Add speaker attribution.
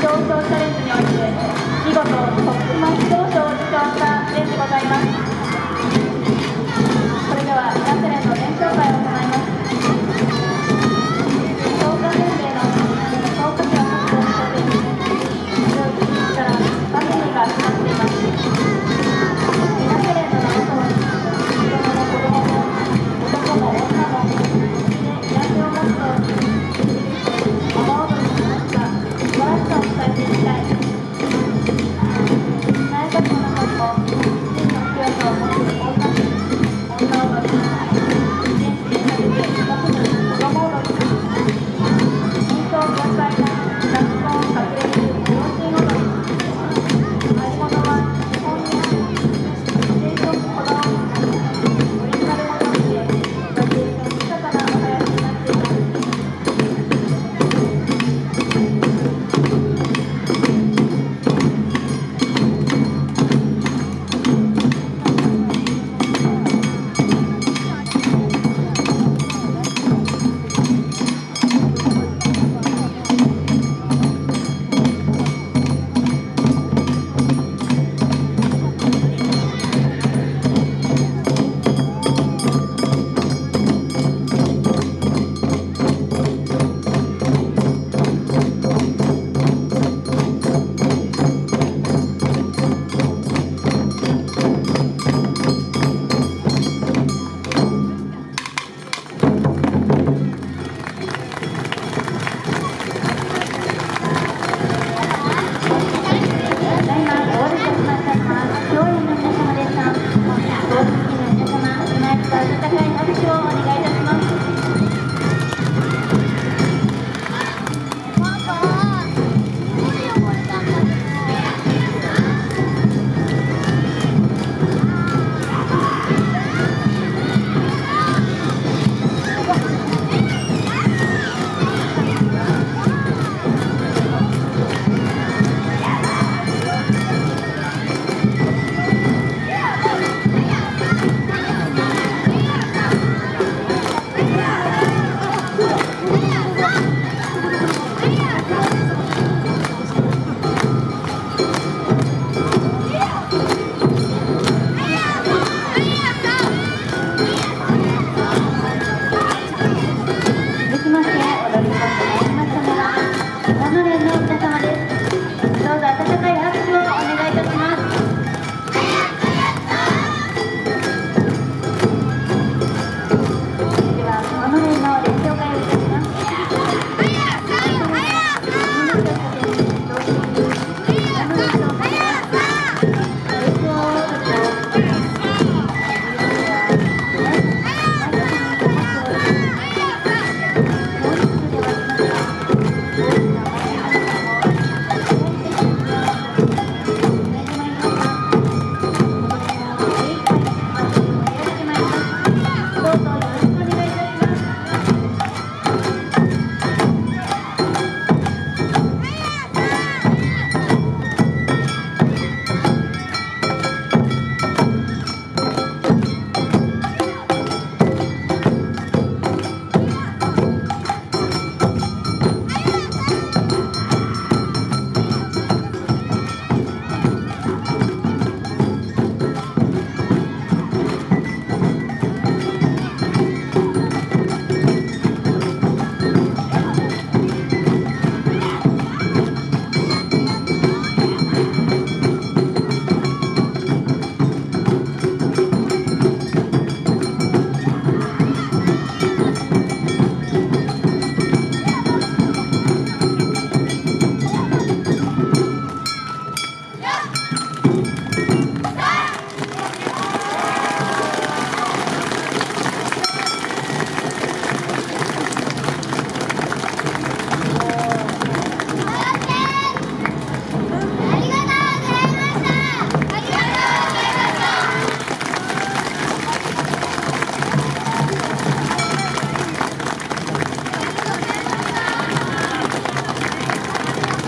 Speaker 1: 表彰チャレンジにおいて見事